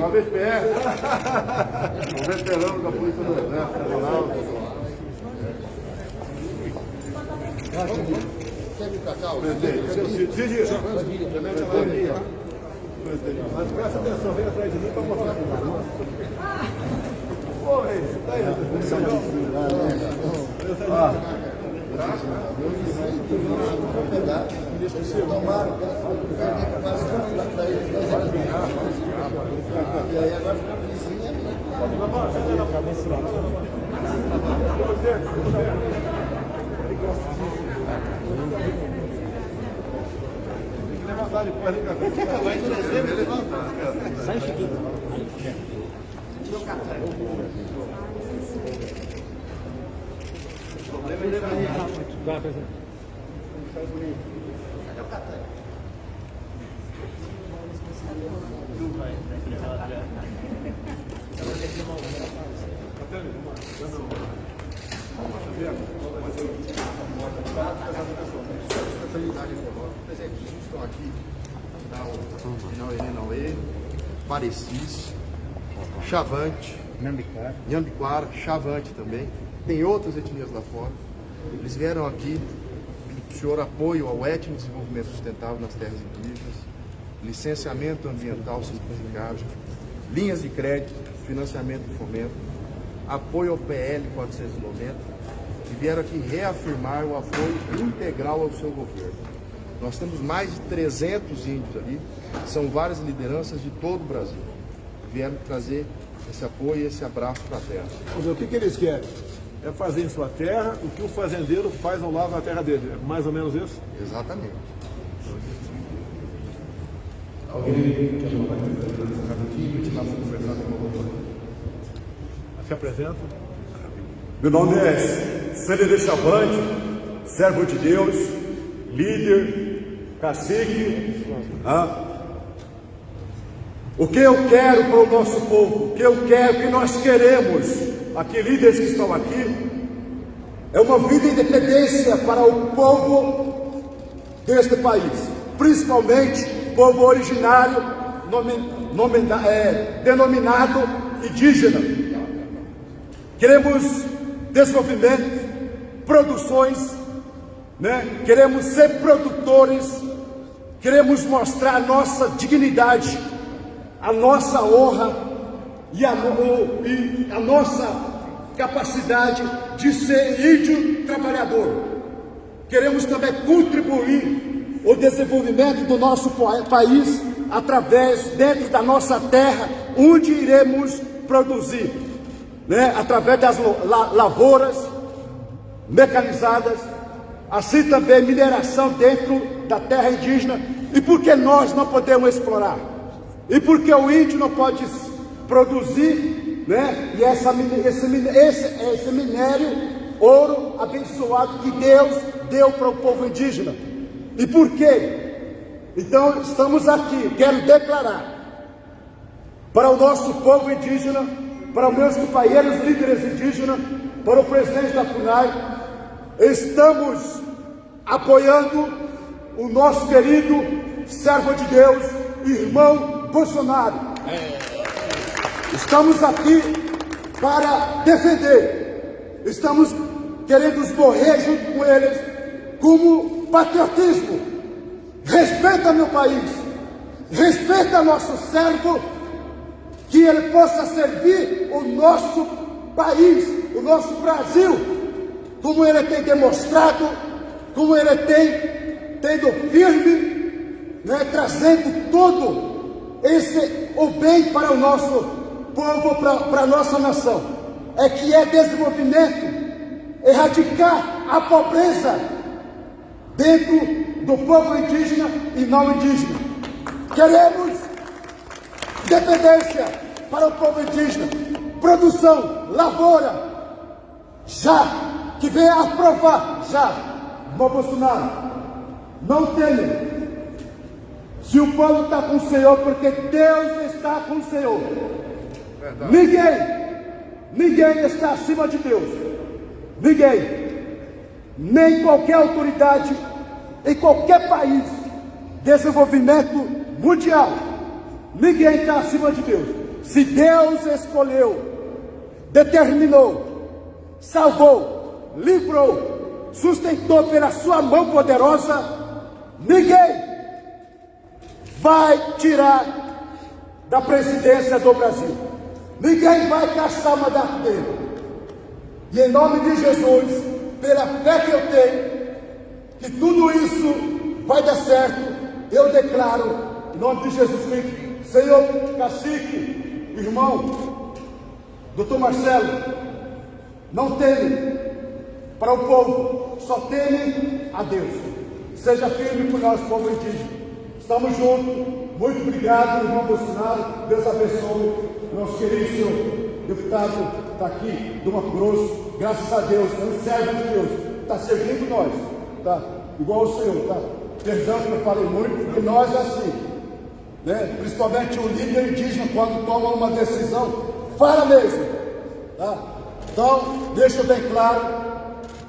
Uma vez pé, um veterano da Polícia do Exército Federal. Presidente, Cid, Presidente, mas presta atenção, vem atrás de mim para mostrar que não. Oi, tá aí. Ah. Tomaram, e aí agora fica vizinha. Depois, vai trazer, levantar. Meu cartão. Vai, presidente. Sai bonito. Cadê o cartão? Não vai, estão aqui, o Enauê, Parecis, Chavante, Nhambiquara, Chavante também. Tem outras etnias lá fora. Eles vieram aqui o senhor apoio ao étnico desenvolvimento sustentável nas terras indígenas, licenciamento ambiental simplificado, linhas de crédito, financiamento e fomento, apoio ao PL 490 e vieram aqui reafirmar o apoio integral ao seu governo. Nós temos mais de 300 índios ali, são várias lideranças de todo o Brasil. Vieram trazer esse apoio e esse abraço para a terra. O que, que eles querem? É fazer em sua terra o que o fazendeiro faz ao lado da terra dele. É mais ou menos isso? Exatamente. Alguém quer doutor. Se apresenta. Meu nome é Célio Chavante, servo de Deus, líder, cacique. Ah, o que eu quero para o nosso povo, o que eu quero, o que nós queremos, aqui líderes que estão aqui, é uma vida de independência para o povo deste país, principalmente povo originário nome, é, denominado indígena. Queremos desenvolvimento, produções, né? queremos ser produtores, queremos mostrar nossa dignidade a nossa honra e a, o, e a nossa capacidade de ser índio trabalhador. Queremos também contribuir o desenvolvimento do nosso país através, dentro da nossa terra, onde iremos produzir, né? através das lavouras mecanizadas, assim também mineração dentro da terra indígena, e por que nós não podemos explorar? E porque o índio não pode produzir, né? E essa, esse, esse, esse minério, ouro abençoado que Deus deu para o povo indígena. E por quê? Então estamos aqui, quero declarar para o nosso povo indígena, para os meus companheiros líderes indígenas, para o presidente da FUNAI, estamos apoiando o nosso querido servo de Deus, irmão Bolsonaro. Estamos aqui para defender. Estamos querendo morrer junto com eles como patriotismo. Respeita meu país. Respeita nosso servo. Que ele possa servir o nosso país, o nosso Brasil, como ele tem demonstrado, como ele tem tendo firme, né, trazendo todo esse o bem para o nosso povo, para, a nossa nação, é que é desenvolvimento, erradicar a pobreza dentro do povo indígena e não indígena. Queremos dependência para o povo indígena, produção, lavoura, já, que venha aprovar, já, Bolsonaro, não tenha se o povo está com o Senhor, porque Deus está com o Senhor. Verdade. Ninguém, ninguém está acima de Deus. Ninguém. Nem qualquer autoridade em qualquer país, desenvolvimento mundial. Ninguém está acima de Deus. Se Deus escolheu, determinou, salvou, livrou, sustentou pela sua mão poderosa, ninguém vai tirar da presidência do Brasil. Ninguém vai caçar mandato dele. E em nome de Jesus, pela fé que eu tenho, que tudo isso vai dar certo, eu declaro, em nome de Jesus Cristo, Senhor cacique, irmão, doutor Marcelo, não teme para o povo, só teme a Deus. Seja firme por nós, povo indígena. Estamos juntos. Muito obrigado, irmão Bolsonaro. Deus abençoe. Nosso querido senhor deputado está aqui do Mato Grosso. Graças a Deus, é um servo de Deus. Está servindo nós. Tá? Igual o senhor, tá? Perdão que eu falei muito, porque nós é assim. Né? Principalmente o líder indígena, quando toma uma decisão, fala mesmo. Tá? Então, deixa bem claro,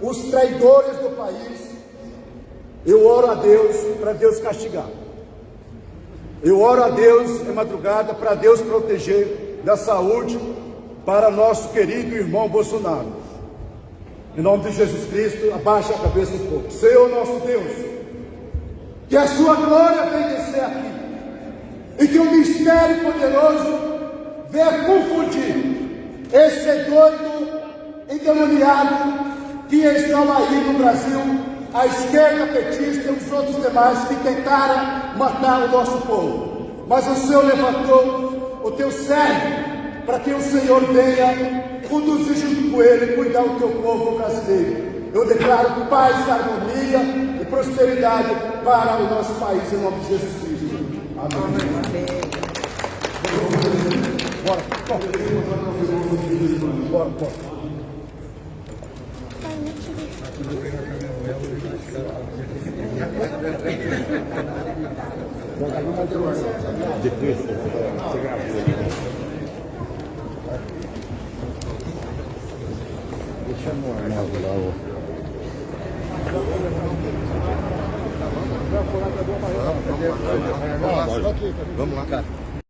os traidores do país, eu oro a Deus para Deus castigar. Eu oro a Deus em madrugada para Deus proteger da saúde para nosso querido irmão Bolsonaro. Em nome de Jesus Cristo, abaixa a cabeça do povo. Senhor nosso Deus, que a sua glória venha descer aqui e que o mistério poderoso venha confundir esse doido endemoniado que estão aí no Brasil a esquerda petista e os outros demais que tentaram matar o nosso povo. Mas o Senhor levantou o teu servo para que o Senhor venha conduzir junto com ele e cuidar do teu povo brasileiro. Eu declaro paz, harmonia e prosperidade para o nosso país, em nome de Jesus Cristo. Amém. Amém. Bora, bora, bora. Você gravou. Deixa no armário lá, ó. Vamos lá, lá.